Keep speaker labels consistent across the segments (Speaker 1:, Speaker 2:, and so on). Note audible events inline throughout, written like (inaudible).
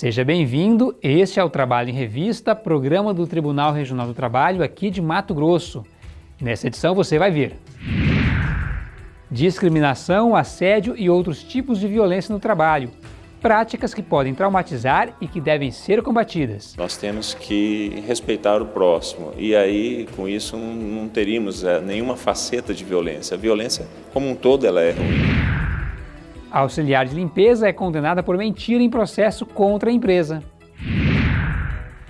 Speaker 1: Seja bem-vindo, este é o Trabalho em Revista, programa do Tribunal Regional do Trabalho aqui de Mato Grosso. Nessa edição você vai ver discriminação, assédio e outros tipos de violência no trabalho, práticas que podem traumatizar e que devem ser combatidas.
Speaker 2: Nós temos que respeitar o próximo e aí com isso não teríamos é, nenhuma faceta de violência. A violência como um todo ela é ruim.
Speaker 1: A auxiliar de limpeza é condenada por mentira em processo contra a empresa.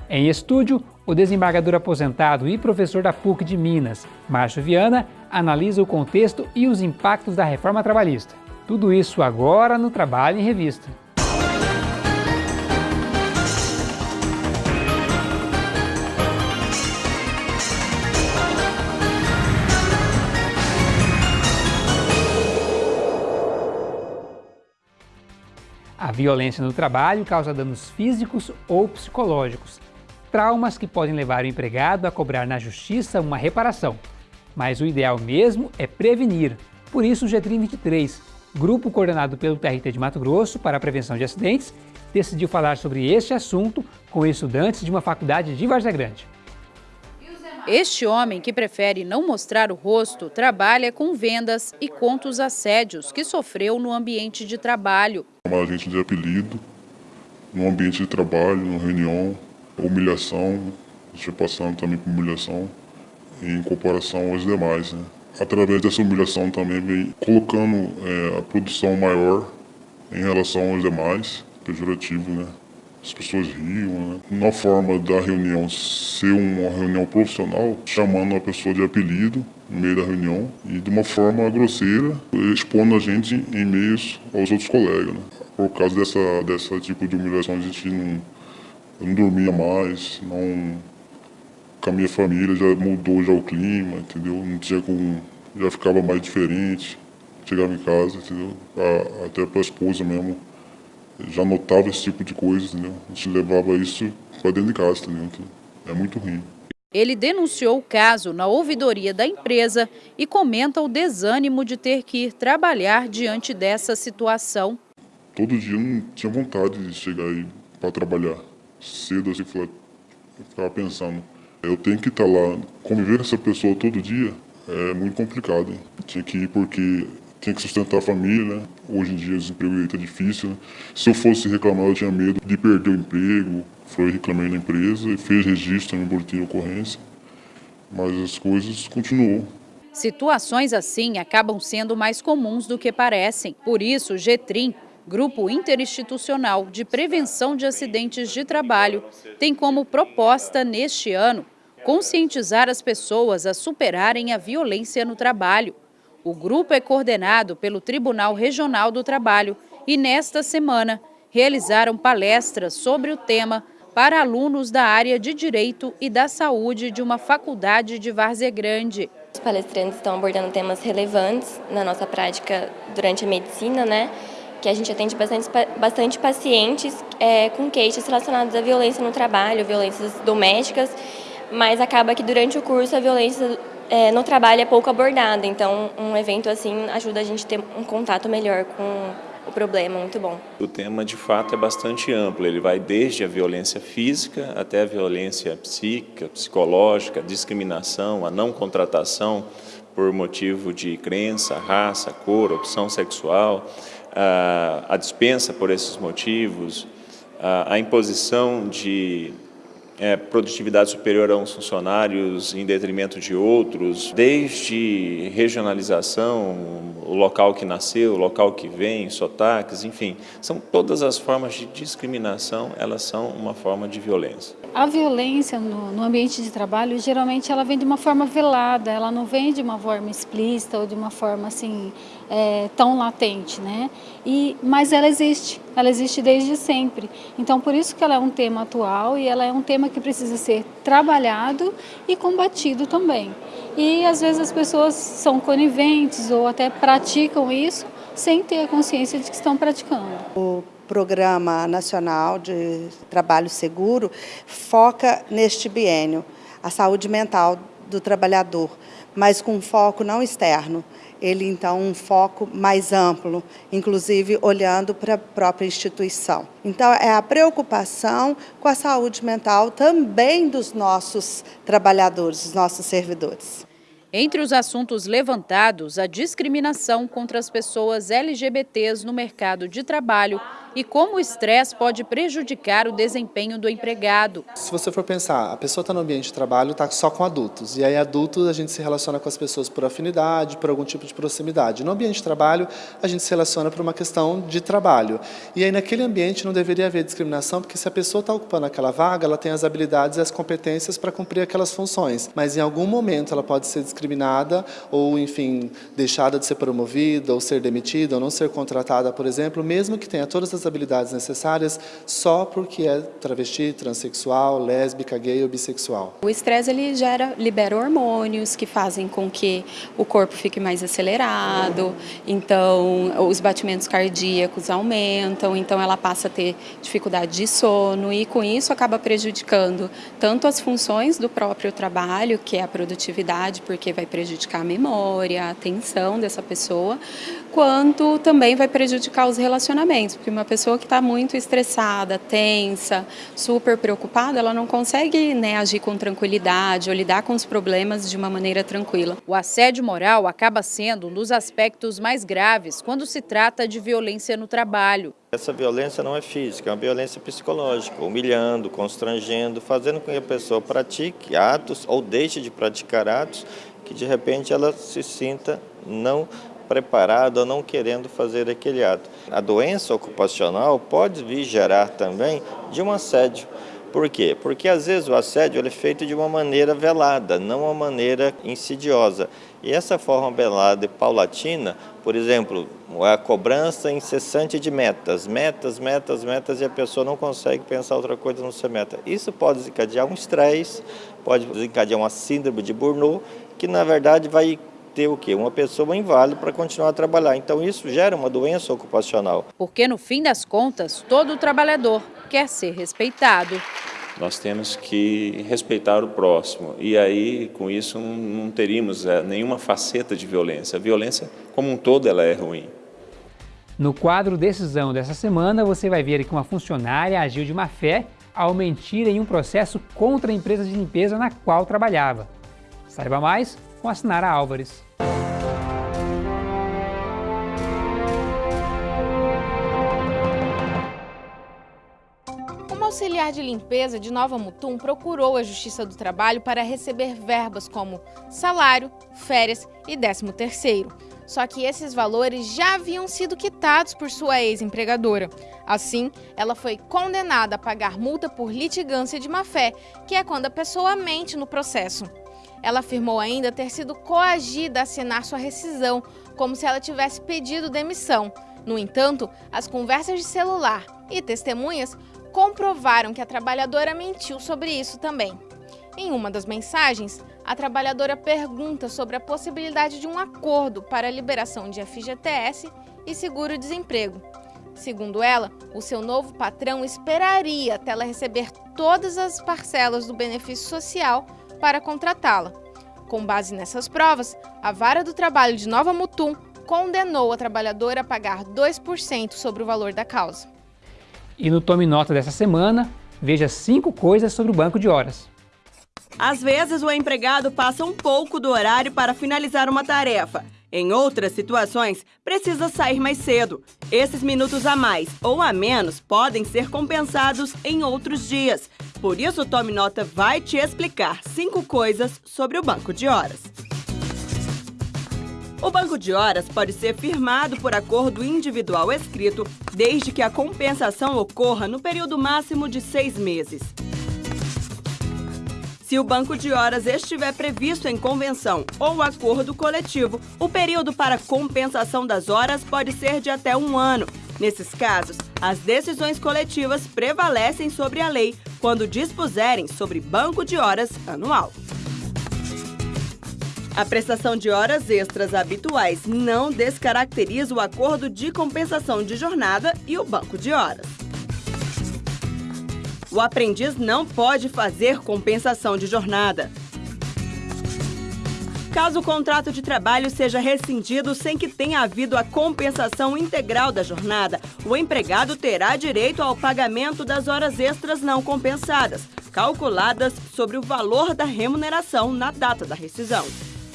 Speaker 1: Em estúdio, o desembargador aposentado e professor da PUC de Minas, Márcio Viana, analisa o contexto e os impactos da reforma trabalhista. Tudo isso agora no Trabalho em Revista. Violência no trabalho causa danos físicos ou psicológicos, traumas que podem levar o empregado a cobrar na justiça uma reparação. Mas o ideal mesmo é prevenir. Por isso o Getrim 23, grupo coordenado pelo TRT de Mato Grosso para a prevenção de acidentes, decidiu falar sobre este assunto com estudantes de uma faculdade de Várzea Grande.
Speaker 3: Este homem, que prefere não mostrar o rosto, trabalha com vendas e conta os assédios que sofreu no ambiente de trabalho.
Speaker 4: Chamar a gente de apelido, no ambiente de trabalho, na reunião, humilhação, já passando também por humilhação em comparação aos demais. Né? Através dessa humilhação também vem colocando é, a produção maior em relação aos demais, pejorativo, né? As pessoas riam. Né? Uma forma da reunião ser uma reunião profissional, chamando a pessoa de apelido no meio da reunião e de uma forma grosseira, expondo a gente em meio aos outros colegas. Né? Por causa dessa, dessa tipo de humilhação, a gente não, não dormia mais, não, com a minha família já mudou já o clima, entendeu? Não tinha como, já ficava mais diferente. Chegava em casa, entendeu? A, até para a esposa mesmo já notava esse tipo de coisa, entendeu? A gente levava isso para dentro de casa, entendeu? É muito ruim.
Speaker 3: Ele denunciou o caso na ouvidoria da empresa e comenta o desânimo de ter que ir trabalhar diante dessa situação.
Speaker 4: Todo dia eu não tinha vontade de chegar aí para trabalhar. Cedo assim, eu ficava pensando, eu tenho que estar tá lá, conviver com essa pessoa todo dia, é muito complicado. Hein? Tinha que ir porque tinha que sustentar a família, né? Hoje em dia o desemprego está difícil. Né? Se eu fosse reclamar, eu tinha medo de perder o emprego. Foi reclamei na empresa e fez registro no boletim de ocorrência. Mas as coisas continuam.
Speaker 3: Situações assim acabam sendo mais comuns do que parecem. Por isso, o GETRIM, Grupo Interinstitucional de Prevenção de Acidentes de Trabalho, tem como proposta neste ano conscientizar as pessoas a superarem a violência no trabalho. O grupo é coordenado pelo Tribunal Regional do Trabalho e, nesta semana, realizaram palestras sobre o tema para alunos da área de Direito e da Saúde de uma faculdade de Várzea Grande.
Speaker 5: Os palestrantes estão abordando temas relevantes na nossa prática durante a medicina, né? que a gente atende bastante, bastante pacientes é, com queixas relacionadas à violência no trabalho, violências domésticas, mas acaba que durante o curso a violência é, no trabalho é pouco abordada, então um evento assim ajuda a gente a ter um contato melhor com o problema, muito bom.
Speaker 2: O tema de fato é bastante amplo, ele vai desde a violência física até a violência psíquica, psicológica, discriminação, a não contratação por motivo de crença, raça, cor, opção sexual, a dispensa por esses motivos, a imposição de é, produtividade superior a uns funcionários em detrimento de outros, desde regionalização, o local que nasceu, o local que vem, sotaques, enfim, são todas as formas de discriminação, elas são uma forma de violência.
Speaker 6: A violência no, no, ambiente de trabalho, geralmente ela vem de uma forma velada, ela não vem de uma forma explícita ou de uma forma assim, é, tão latente, né? E, mas ela existe, ela existe desde sempre. Então por isso que ela é um tema atual e ela é um tema que precisa ser trabalhado e combatido também. E às vezes as pessoas são coniventes ou até praticam isso sem ter a consciência de que estão praticando.
Speaker 7: O Programa Nacional de Trabalho Seguro foca neste biênio, a saúde mental do trabalhador, mas com foco não externo. Ele, então, um foco mais amplo, inclusive olhando para a própria instituição. Então, é a preocupação com a saúde mental também dos nossos trabalhadores, dos nossos servidores.
Speaker 3: Entre os assuntos levantados, a discriminação contra as pessoas LGBTs no mercado de trabalho e como o estresse pode prejudicar o desempenho do empregado.
Speaker 8: Se você for pensar, a pessoa está no ambiente de trabalho, está só com adultos, e aí adultos a gente se relaciona com as pessoas por afinidade, por algum tipo de proximidade. No ambiente de trabalho, a gente se relaciona por uma questão de trabalho. E aí naquele ambiente não deveria haver discriminação, porque se a pessoa está ocupando aquela vaga, ela tem as habilidades e as competências para cumprir aquelas funções, mas em algum momento ela pode ser discriminada ou, enfim, deixada de ser promovida, ou ser demitida, ou não ser contratada, por exemplo, mesmo que tenha todas as as habilidades necessárias só porque é travesti, transexual, lésbica, gay ou bissexual.
Speaker 9: O estresse ele gera, libera hormônios que fazem com que o corpo fique mais acelerado, então os batimentos cardíacos aumentam, então ela passa a ter dificuldade de sono e com isso acaba prejudicando tanto as funções do próprio trabalho, que é a produtividade, porque vai prejudicar a memória, a atenção dessa pessoa, quanto também vai prejudicar os relacionamentos, porque uma pessoa que está muito estressada, tensa, super preocupada, ela não consegue né, agir com tranquilidade ou lidar com os problemas de uma maneira tranquila.
Speaker 3: O assédio moral acaba sendo um dos aspectos mais graves quando se trata de violência no trabalho.
Speaker 10: Essa violência não é física, é uma violência psicológica, humilhando, constrangendo, fazendo com que a pessoa pratique atos ou deixe de praticar atos que de repente ela se sinta não preparado ou não querendo fazer aquele ato. A doença ocupacional pode vir gerar também de um assédio. Por quê? Porque às vezes o assédio é feito de uma maneira velada, não uma maneira insidiosa. E essa forma velada e paulatina, por exemplo, a cobrança incessante de metas, metas, metas, metas, e a pessoa não consegue pensar outra coisa não ser meta. Isso pode desencadear um estresse, pode desencadear uma síndrome de Burnout, que na verdade vai ter o quê? Uma pessoa inválida para continuar a trabalhar. Então isso gera uma doença ocupacional.
Speaker 3: Porque no fim das contas, todo trabalhador quer ser respeitado.
Speaker 2: Nós temos que respeitar o próximo e aí com isso não teríamos é, nenhuma faceta de violência. A violência como um todo ela é ruim.
Speaker 1: No quadro Decisão dessa semana, você vai ver que uma funcionária agiu de má fé ao mentir em um processo contra a empresa de limpeza na qual trabalhava. Saiba mais com a Sinara Álvares.
Speaker 11: Uma auxiliar de limpeza de Nova Mutum procurou a Justiça do Trabalho para receber verbas como salário, férias e 13 terceiro. Só que esses valores já haviam sido quitados por sua ex-empregadora. Assim, ela foi condenada a pagar multa por litigância de má-fé, que é quando a pessoa mente no processo. Ela afirmou ainda ter sido coagida a assinar sua rescisão, como se ela tivesse pedido demissão. No entanto, as conversas de celular e testemunhas comprovaram que a trabalhadora mentiu sobre isso também. Em uma das mensagens, a trabalhadora pergunta sobre a possibilidade de um acordo para a liberação de FGTS e seguro-desemprego. Segundo ela, o seu novo patrão esperaria até ela receber todas as parcelas do benefício social para contratá-la. Com base nessas provas, a Vara do Trabalho de Nova Mutum condenou a trabalhadora a pagar 2% sobre o valor da causa.
Speaker 1: E no Tome Nota dessa semana, veja cinco coisas sobre o banco de horas.
Speaker 12: Às vezes, o empregado passa um pouco do horário para finalizar uma tarefa. Em outras situações, precisa sair mais cedo. Esses minutos a mais ou a menos podem ser compensados em outros dias. Por isso, Tome Nota vai te explicar cinco coisas sobre o banco de horas. O banco de horas pode ser firmado por acordo individual escrito, desde que a compensação ocorra no período máximo de seis meses. Se o banco de horas estiver previsto em convenção ou acordo coletivo, o período para compensação das horas pode ser de até um ano. Nesses casos, as decisões coletivas prevalecem sobre a lei quando dispuserem sobre banco de horas anual. A prestação de horas extras habituais não descaracteriza o acordo de compensação de jornada e o banco de horas. O aprendiz não pode fazer compensação de jornada. Caso o contrato de trabalho seja rescindido sem que tenha havido a compensação integral da jornada, o empregado terá direito ao pagamento das horas extras não compensadas, calculadas sobre o valor da remuneração na data da rescisão.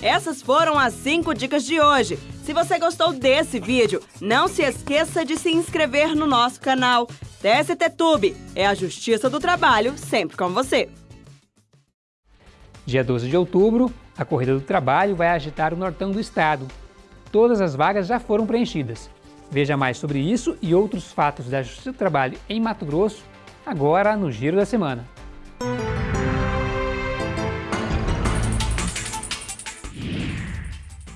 Speaker 12: Essas foram as 5 dicas de hoje. Se você gostou desse vídeo, não se esqueça de se inscrever no nosso canal. TST Tube é a Justiça do Trabalho sempre com você.
Speaker 1: Dia 12 de outubro, a Corrida do Trabalho vai agitar o nortão do estado. Todas as vagas já foram preenchidas. Veja mais sobre isso e outros fatos da Justiça do Trabalho em Mato Grosso, agora no Giro da Semana.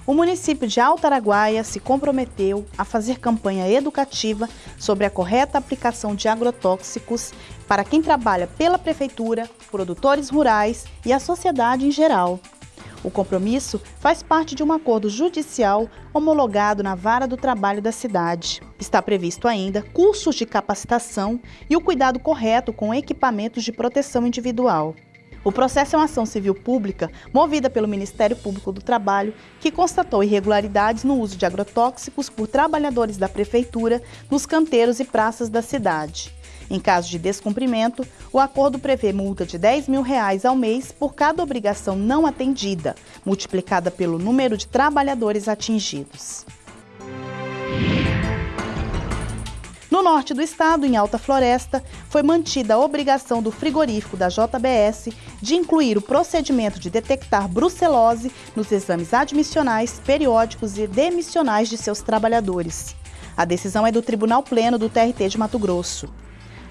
Speaker 13: O município de Alto Araguaia se comprometeu a fazer campanha educativa sobre a correta aplicação de agrotóxicos para quem trabalha pela prefeitura, produtores rurais e a sociedade em geral. O compromisso faz parte de um acordo judicial homologado na Vara do Trabalho da cidade. Está previsto ainda cursos de capacitação e o cuidado correto com equipamentos de proteção individual. O processo é uma ação civil pública movida pelo Ministério Público do Trabalho, que constatou irregularidades no uso de agrotóxicos por trabalhadores da Prefeitura nos canteiros e praças da cidade. Em caso de descumprimento, o acordo prevê multa de 10 mil reais ao mês por cada obrigação não atendida, multiplicada pelo número de trabalhadores atingidos. No norte do estado, em Alta Floresta, foi mantida a obrigação do frigorífico da JBS de incluir o procedimento de detectar brucelose nos exames admissionais, periódicos e demissionais de seus trabalhadores. A decisão é do Tribunal Pleno do TRT de Mato Grosso.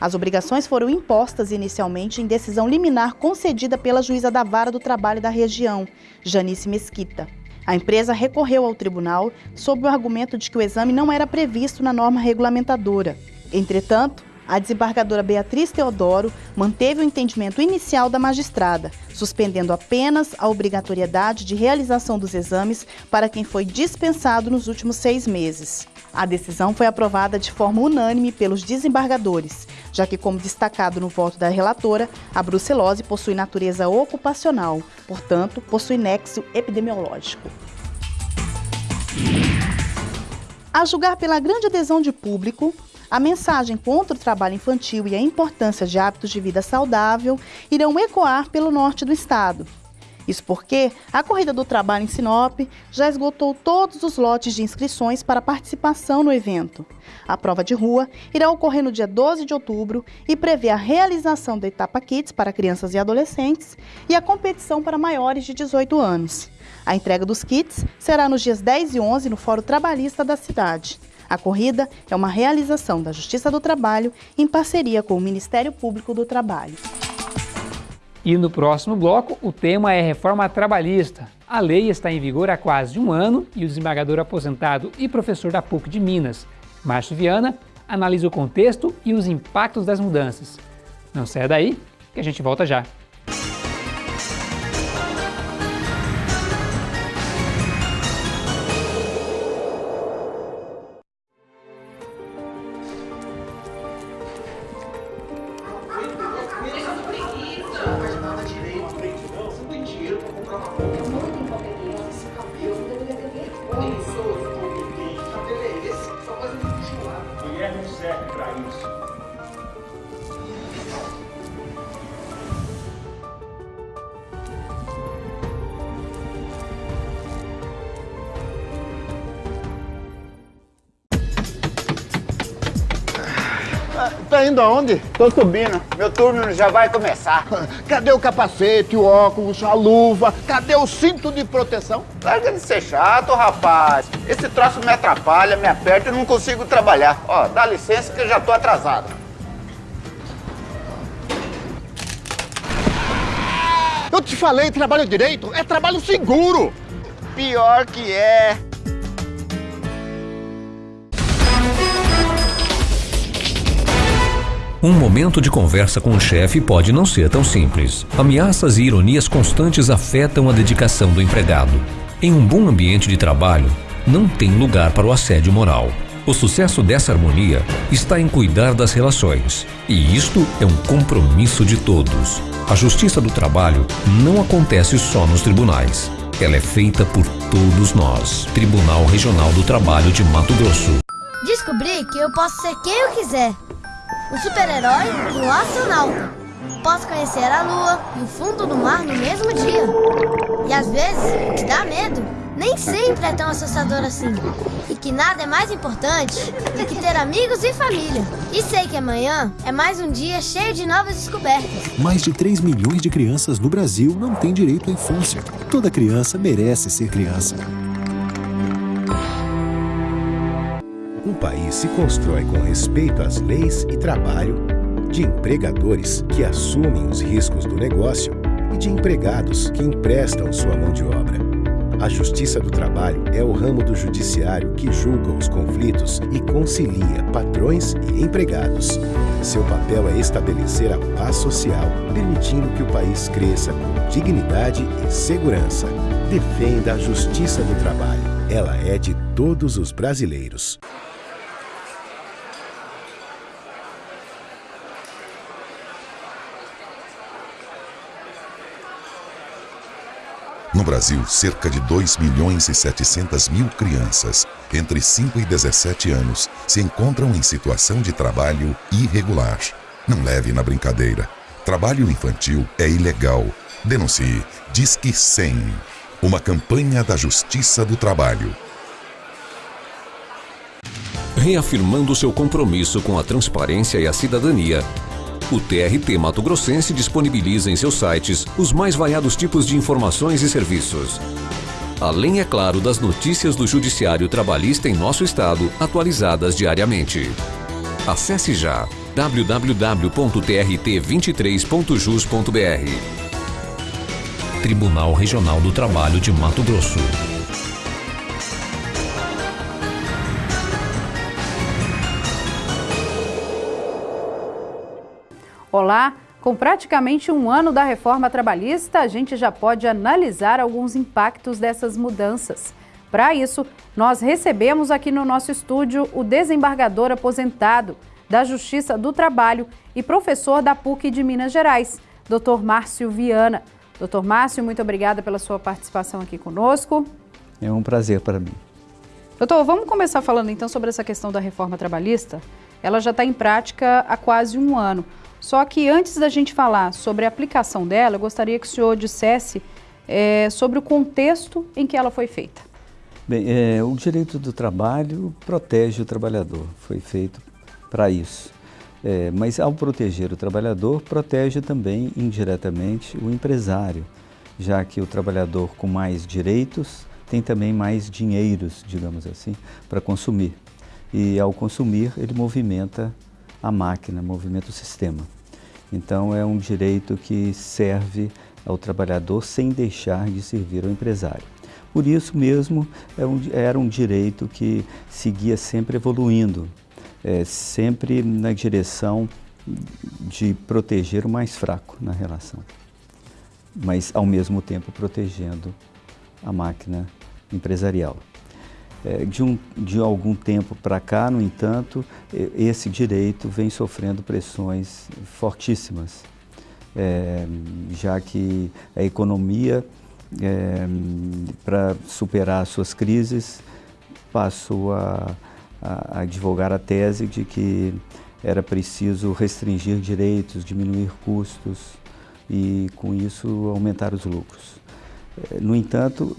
Speaker 13: As obrigações foram impostas inicialmente em decisão liminar concedida pela juíza da Vara do Trabalho da região, Janice Mesquita. A empresa recorreu ao tribunal sob o argumento de que o exame não era previsto na norma regulamentadora. Entretanto, a desembargadora Beatriz Teodoro manteve o entendimento inicial da magistrada, suspendendo apenas a obrigatoriedade de realização dos exames para quem foi dispensado nos últimos seis meses. A decisão foi aprovada de forma unânime pelos desembargadores, já que, como destacado no voto da relatora, a brucelose possui natureza ocupacional, portanto, possui nexo epidemiológico. A julgar pela grande adesão de público, a mensagem contra o trabalho infantil e a importância de hábitos de vida saudável irão ecoar pelo norte do estado. Isso porque a Corrida do Trabalho em Sinop já esgotou todos os lotes de inscrições para participação no evento. A prova de rua irá ocorrer no dia 12 de outubro e prevê a realização da etapa Kids para crianças e adolescentes e a competição para maiores de 18 anos. A entrega dos kits será nos dias 10 e 11 no Fórum Trabalhista da cidade. A corrida é uma realização da Justiça do Trabalho em parceria com o Ministério Público do Trabalho.
Speaker 1: E no próximo bloco, o tema é reforma trabalhista. A lei está em vigor há quase um ano e o desembargador aposentado e professor da PUC de Minas, Márcio Viana, analisa o contexto e os impactos das mudanças. Não saia daí, que a gente volta já.
Speaker 14: Tá indo aonde? Tô subindo. Meu turno já vai começar. (laughs)
Speaker 15: Cadê o capacete, o óculos, a luva? Cadê o cinto de proteção?
Speaker 14: Larga de ser chato, rapaz. Esse troço me atrapalha, me aperta e não consigo trabalhar. Ó, dá licença que eu já tô atrasado.
Speaker 15: Eu te falei, trabalho direito é trabalho seguro.
Speaker 14: Pior que é.
Speaker 16: Um momento de conversa com o chefe pode não ser tão simples. Ameaças e ironias constantes afetam a dedicação do empregado. Em um bom ambiente de trabalho, não tem lugar para o assédio moral. O sucesso dessa harmonia está em cuidar das relações. E isto é um compromisso de todos. A justiça do trabalho não acontece só nos tribunais. ela é feita por todos nós. Tribunal Regional do Trabalho de Mato Grosso.
Speaker 17: Descobri que eu posso ser quem eu quiser. O super-herói e o astronauta. Posso conhecer a lua e o fundo do mar no mesmo dia. E às vezes, o que dá medo nem sempre é tão assustador assim. E que nada é mais importante do que ter amigos e família. E sei que amanhã é mais um dia cheio de novas descobertas.
Speaker 18: Mais de 3 milhões de crianças no Brasil não têm direito à infância. Toda criança merece ser criança.
Speaker 19: País se constrói com respeito às leis e trabalho, de empregadores que assumem os riscos do negócio e de empregados que emprestam sua mão de obra. A Justiça do Trabalho é o ramo do judiciário que julga os conflitos e concilia patrões e empregados. Seu papel é estabelecer a paz social, permitindo que o país cresça com dignidade e segurança. Defenda a Justiça do Trabalho. Ela é de todos os brasileiros.
Speaker 20: No Brasil, cerca de 2 milhões e 700 mil crianças entre 5 e 17 anos se encontram em situação de trabalho irregular. Não leve na brincadeira. Trabalho infantil é ilegal. Denuncie. Disque 100. Uma campanha da Justiça do Trabalho.
Speaker 16: Reafirmando seu compromisso com a transparência e a cidadania, o TRT Mato Grossense disponibiliza em seus sites os mais variados tipos de informações e serviços. Além, é claro, das notícias do Judiciário Trabalhista em nosso estado, atualizadas diariamente. Acesse já www.trt23.jus.br Tribunal Regional do Trabalho de Mato Grosso.
Speaker 14: Olá! Com praticamente um ano da reforma trabalhista, a gente já pode analisar alguns impactos dessas mudanças. Para isso, nós recebemos aqui no nosso estúdio o desembargador aposentado da Justiça do Trabalho e professor da PUC de Minas Gerais, Dr. Márcio Viana. Dr. Márcio, muito obrigada pela sua participação aqui conosco.
Speaker 21: É um prazer para mim.
Speaker 14: Doutor, vamos começar falando então sobre essa questão da reforma trabalhista. Ela já está em prática há quase um ano. Só que antes da gente falar sobre a aplicação dela, eu gostaria que o senhor dissesse é, sobre o contexto em que ela foi feita.
Speaker 21: Bem, é, o direito do trabalho protege o trabalhador, foi feito para isso. É, mas ao proteger o trabalhador, protege também indiretamente o empresário, já que o trabalhador com mais direitos tem também mais dinheiros, digamos assim, para consumir. E ao consumir, ele movimenta a máquina, movimenta o sistema. Então é um direito que serve ao trabalhador sem deixar de servir ao empresário. Por isso mesmo é um, era um direito que seguia sempre evoluindo, é, sempre na direção de proteger o mais fraco na relação, mas ao mesmo tempo protegendo a máquina empresarial. É, de, um, de algum tempo para cá, no entanto, esse direito vem sofrendo pressões fortíssimas, é, já que a economia, é, para superar suas crises, passou a, a, a a tese de que era preciso restringir direitos, diminuir custos e, com isso, aumentar os lucros. É, no entanto,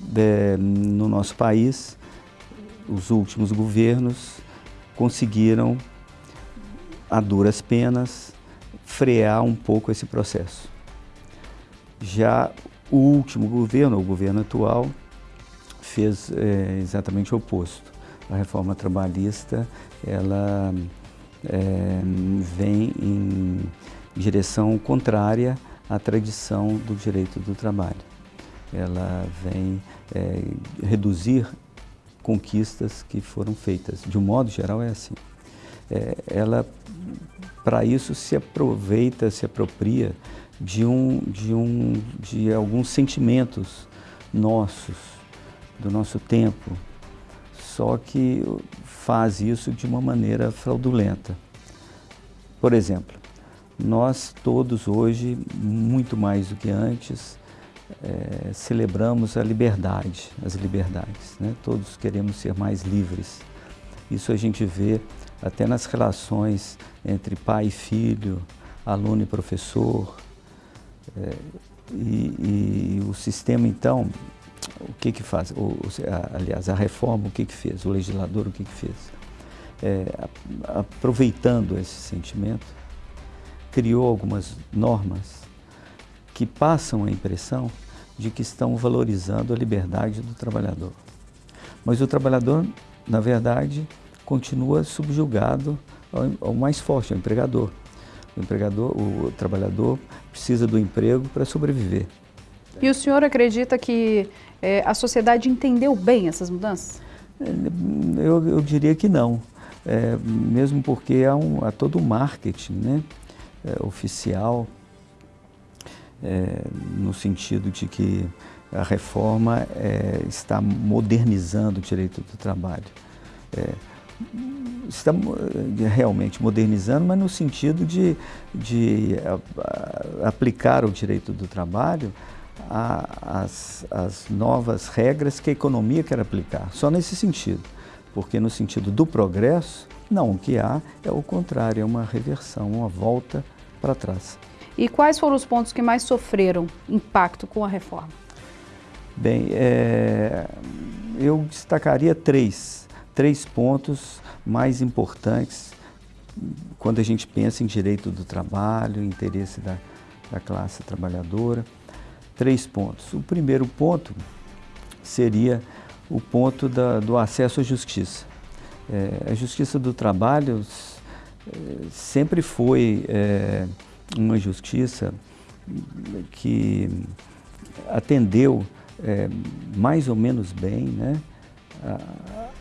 Speaker 21: no nosso país, os últimos governos conseguiram, a duras penas, frear um pouco esse processo. Já o último governo, o governo atual, fez é, exatamente o oposto. A reforma trabalhista, ela é, vem em direção contrária à tradição do direito do trabalho. Ela vem é, reduzir conquistas que foram feitas. De um modo geral é assim. É, ela, para isso, se aproveita, se apropria de, um, de, um, de alguns sentimentos nossos, do nosso tempo, só que faz isso de uma maneira fraudulenta. Por exemplo, nós todos hoje, muito mais do que antes, é, celebramos a liberdade, as liberdades. Né? Todos queremos ser mais livres. Isso a gente vê até nas relações entre pai e filho, aluno e professor. É, e, e, o sistema, então, o que que faz? O, a, aliás, a reforma, o que que fez? O legislador, o que que fez? É, aproveitando esse sentimento, criou algumas normas que passam a impressão de que estão valorizando a liberdade do trabalhador. Mas o trabalhador, na verdade, continua subjugado ao, mais forte, ao empregador. O empregador, o trabalhador precisa do emprego para sobreviver.
Speaker 14: E o senhor acredita que é, a sociedade entendeu bem essas mudanças?
Speaker 21: É, eu, eu diria que não, é, mesmo porque há, um, há todo o marketing né, é, oficial é, no sentido de que a reforma é, está modernizando o direito do trabalho. É, está realmente modernizando, mas no sentido de, de a, a, aplicar o direito do trabalho às novas regras que a economia quer aplicar. Só nesse sentido, porque no sentido do progresso, não, o que há é o contrário, é uma reversão, uma volta para trás.
Speaker 14: E quais foram os pontos que mais sofreram impacto com a reforma?
Speaker 21: Bem, é, eu destacaria três, três pontos mais importantes quando a gente pensa em direito do trabalho, interesse da, da classe trabalhadora. Três pontos. O primeiro ponto seria o ponto da, do acesso à justiça. É, a justiça do trabalho é, sempre foi é, uma justiça que atendeu é, mais ou menos bem né, a,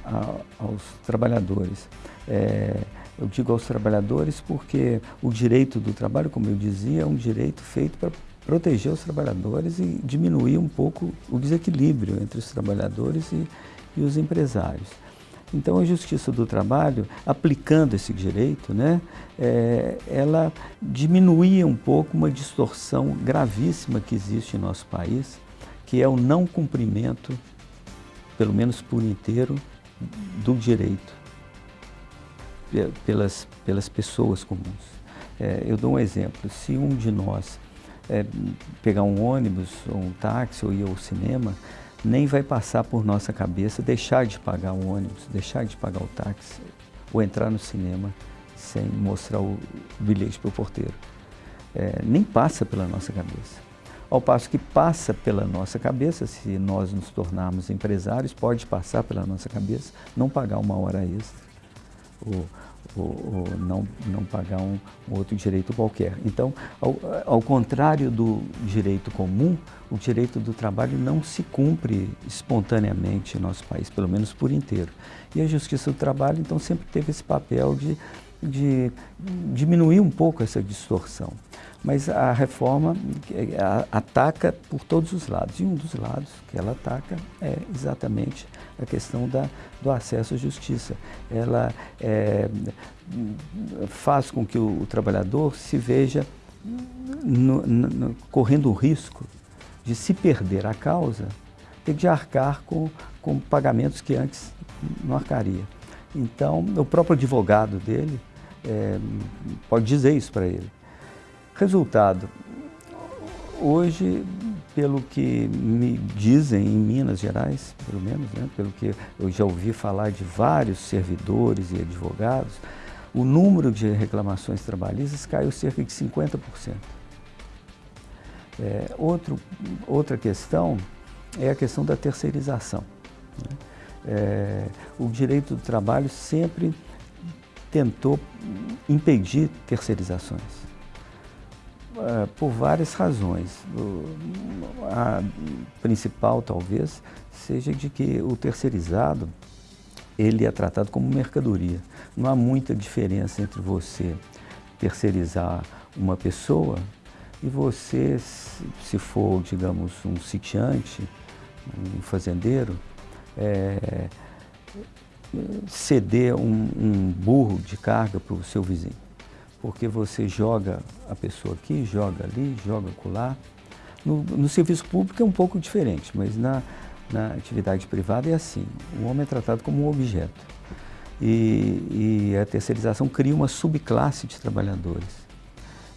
Speaker 21: a, aos trabalhadores. É, eu digo aos trabalhadores porque o direito do trabalho, como eu dizia, é um direito feito para proteger os trabalhadores e diminuir um pouco o desequilíbrio entre os trabalhadores e, e os empresários. Então, a Justiça do Trabalho, aplicando esse direito, né, é, ela diminuía um pouco uma distorção gravíssima que existe em nosso país, que é o não cumprimento, pelo menos por inteiro, do direito pelas, pelas pessoas comuns. É, eu dou um exemplo, se um de nós é, pegar um ônibus ou um táxi ou ir ao cinema, nem vai passar por nossa cabeça deixar de pagar o ônibus, deixar de pagar o táxi ou entrar no cinema sem mostrar o bilhete para o porteiro. É, nem passa pela nossa cabeça. Ao passo que passa pela nossa cabeça, se nós nos tornarmos empresários, pode passar pela nossa cabeça não pagar uma hora extra ou, ou, ou não, não pagar um, um, outro direito qualquer. Então, ao, ao contrário do direito comum, o direito do trabalho não se cumpre espontaneamente em nosso país, pelo menos por inteiro. E a Justiça do Trabalho, então, sempre teve esse papel de, de diminuir um pouco essa distorção. Mas a reforma ataca por todos os lados. E um dos lados que ela ataca é exatamente a questão da, do acesso à justiça. Ela é, faz com que o, o trabalhador se veja no, no, correndo o risco de se perder a causa, ter de arcar com, com pagamentos que antes não arcaria. Então, o próprio advogado dele é, pode dizer isso para ele. Resultado, hoje, pelo que me dizem em Minas Gerais, pelo menos, né, pelo que eu já ouvi falar de vários servidores e advogados, o número de reclamações trabalhistas caiu cerca de 50%. É, outro, outra questão é a questão da terceirização. Né? É, o direito do trabalho sempre tentou impedir terceirizações, é, por várias razões. A principal, talvez, seja de que o terceirizado ele é tratado como mercadoria. Não há muita diferença entre você terceirizar uma pessoa e você, se for, digamos, um sitiante, um fazendeiro, é, ceder um, um burro de carga para o seu vizinho. Porque você joga a pessoa aqui, joga ali, joga acolá, No, no serviço público é um pouco diferente, mas na, na atividade privada é assim, o homem é tratado como um objeto. E, e a terceirização cria uma subclasse de trabalhadores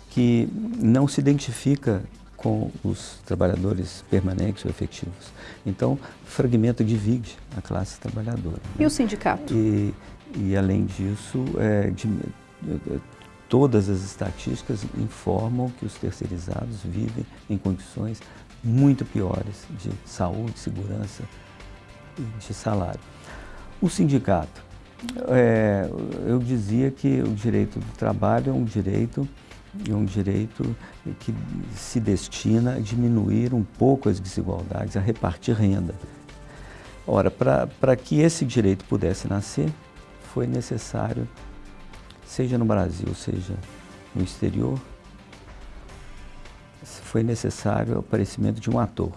Speaker 21: que não se identifica com os trabalhadores permanentes ou efetivos. Então, fragmenta, divide a classe trabalhadora.
Speaker 14: E né? o sindicato?
Speaker 21: E, e além disso, é, de, todas as estatísticas informam que os terceirizados vivem em condições muito piores de saúde, segurança e de salário. O sindicato, é, eu dizia que o direito do trabalho é um direito é um direito que se destina a diminuir um pouco as desigualdades, a repartir renda. Ora, para que esse direito pudesse nascer, foi necessário, seja no Brasil, seja no exterior, foi necessário o aparecimento de um ator,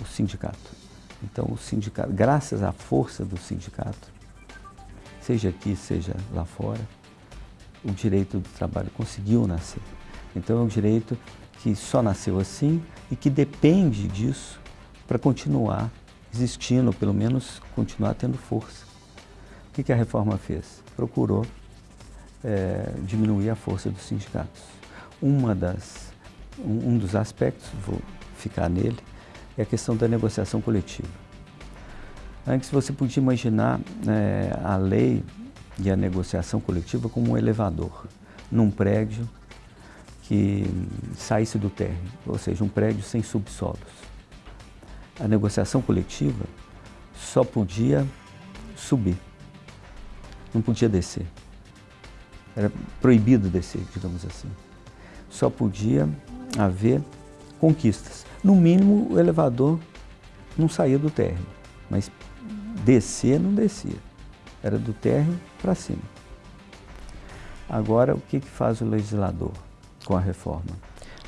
Speaker 21: o sindicato. Então, o sindicato, graças à força do sindicato, seja aqui, seja lá fora, o direito do trabalho conseguiu nascer. Então é um direito que só nasceu assim e que depende disso para continuar existindo, ou pelo menos continuar tendo força. O que, que a reforma fez? Procurou é, diminuir a força dos sindicatos. Uma das, um, um dos aspectos, vou ficar nele, é a questão da negociação coletiva. Antes você podia imaginar é, a lei e a negociação coletiva como um elevador num prédio que saísse do térreo, ou seja, um prédio sem subsolos. A negociação coletiva só podia subir, não podia descer. Era proibido descer, digamos assim. Só podia haver conquistas. No mínimo, o elevador não saía do térreo, mas descer não descia. Era do térreo para cima. Agora, o que, que faz o legislador com a reforma?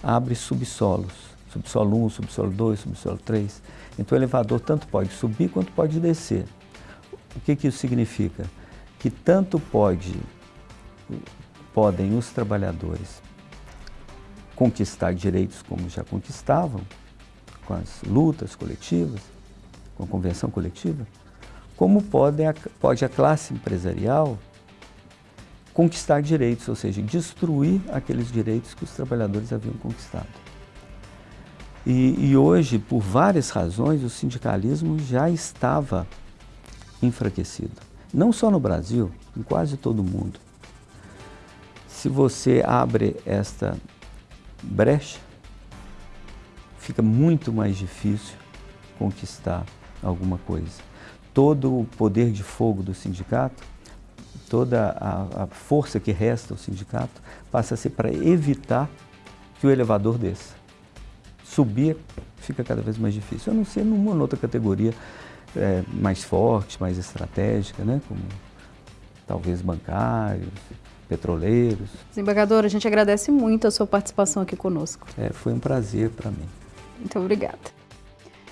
Speaker 21: Abre subsolos, subsolo 1, subsolo 2, subsolo 3. Então, o elevador tanto pode subir quanto pode descer. O que, que isso significa? Que tanto pode, podem os trabalhadores conquistar direitos como já conquistavam, com as lutas coletivas, com a convenção coletiva, como pode a, pode a classe empresarial conquistar direitos, ou seja, destruir aqueles direitos que os trabalhadores haviam conquistado. E, e hoje, por várias razões, o sindicalismo já estava enfraquecido. Não só no Brasil, em quase todo o mundo. Se você abre esta brecha, fica muito mais difícil conquistar alguma coisa todo o poder de fogo do sindicato, toda a, a força que resta ao sindicato, passa a ser para evitar que o elevador desça. Subir fica cada vez mais difícil, a não ser numa outra categoria é, mais forte, mais estratégica, né? como talvez bancários, petroleiros.
Speaker 14: Desembargador, a gente agradece muito a sua participação aqui conosco.
Speaker 21: É, foi um prazer para mim.
Speaker 14: Muito obrigada.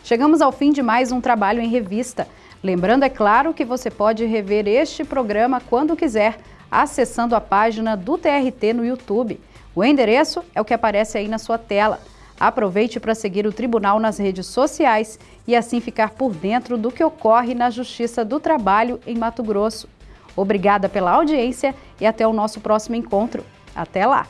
Speaker 14: Chegamos ao fim de mais um trabalho em revista. Lembrando, é claro, que você pode rever este programa quando quiser, acessando a página do TRT no YouTube. O endereço é o que aparece aí na sua tela. Aproveite para seguir o Tribunal nas redes sociais e assim ficar por dentro do que ocorre na Justiça do Trabalho em Mato Grosso. Obrigada pela audiência e até o nosso próximo encontro. Até lá!